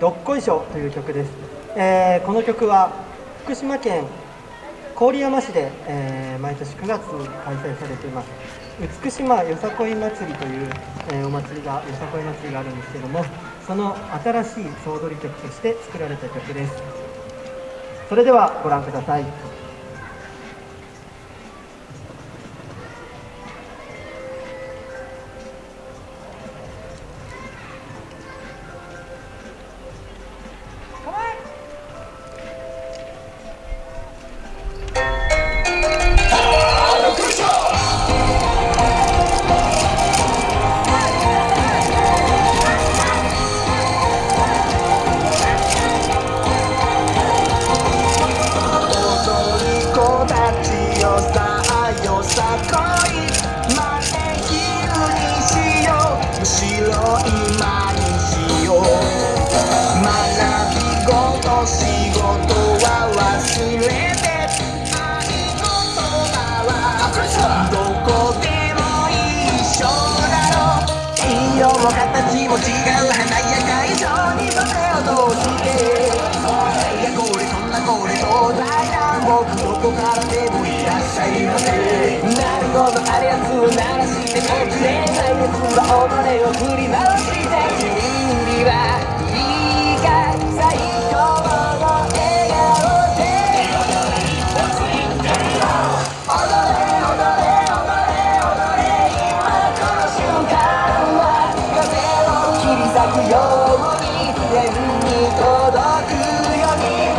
どっこいしょ」という曲です、えー、この曲は福島県郡山市で、えー、毎年9月に開催されています。美島よさこい祭りという、え、お祭りがよさこい祭りがあるんですけどもその新しい総取り曲として作られた曲です。それではご覧ください。形も違う華やか以上に胸を通していやこれそんなこれ東西南北どこからでもいらっしゃいませなるほどあるやつを鳴らして。こっちでないやつは己を振り回して君には切り裂くように天に届くように。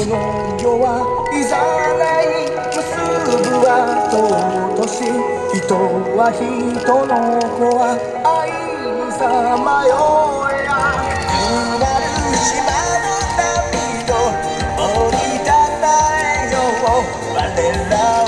この世はいざない結ぶは尊し人は人の子は愛にさまよえやうなる島の波と折りたたえよう我ら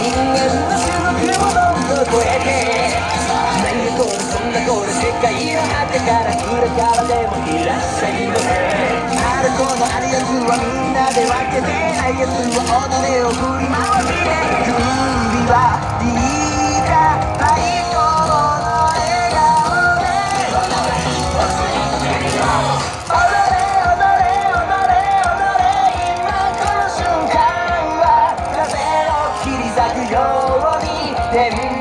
みん。なで分けてないやつは己を振り回してくように